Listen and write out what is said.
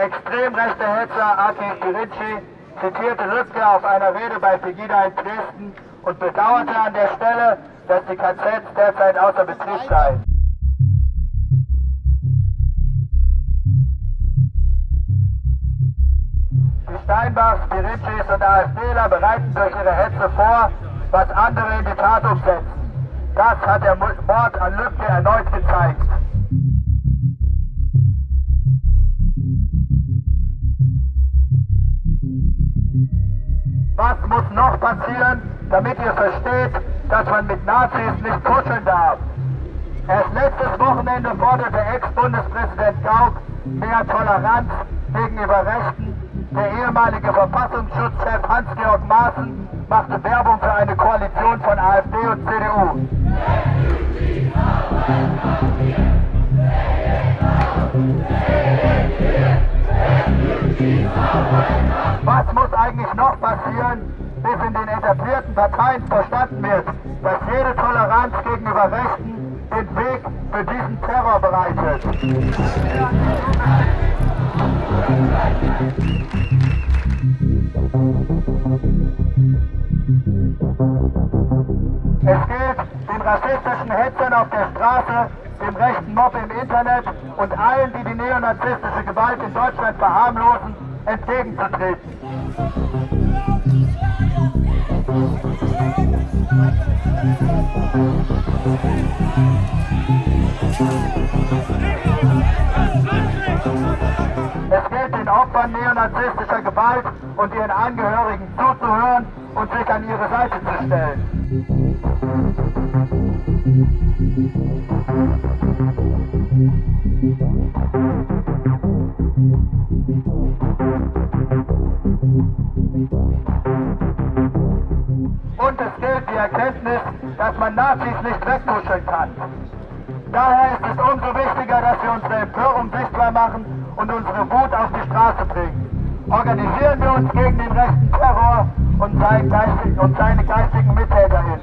extrem rechte Hetzer Aki Kirinci zitierte Lützke auf einer Rede bei Pegida in Dresden und bedauerte an der Stelle, dass die KZs derzeit außer Betrieb seien. Die Steinbachs, Pirincis und AfDler bereiten durch ihre Hetze vor, was andere in die Tat umsetzen. Das hat der Mord an Lübcke erneut gezeigt. Muss noch passieren, damit ihr versteht, dass man mit Nazis nicht kuscheln darf? Erst letztes Wochenende forderte Ex-Bundespräsident Gauck mehr Toleranz gegenüber Rechten. Der ehemalige Verfassungsschutzchef Hans-Georg Maaßen machte Werbung für eine Koalition von AfD und CDU. Was muss eigentlich noch passieren, bis in den etablierten Parteien verstanden wird, dass jede Toleranz gegenüber Rechten den Weg für diesen Terror bereitet? Es gilt, den rassistischen Hetzern auf der Straße, dem rechten Mob im Internet und allen, die die neonazistische Gewalt in Deutschland verharmlosen, entgegenzutreten. Es gilt den Opfern neonazistischer Gewalt und ihren Angehörigen zuzuhören und sich an ihre Seite zu stellen. und es gilt die Erkenntnis, dass man Nazis nicht wegmuscheln kann. Daher ist es umso wichtiger, dass wir unsere Empörung sichtbar machen und unsere Wut auf die Straße bringen. Organisieren wir uns gegen den rechten Terror und, sein geistig, und seine geistigen Mittäter hin.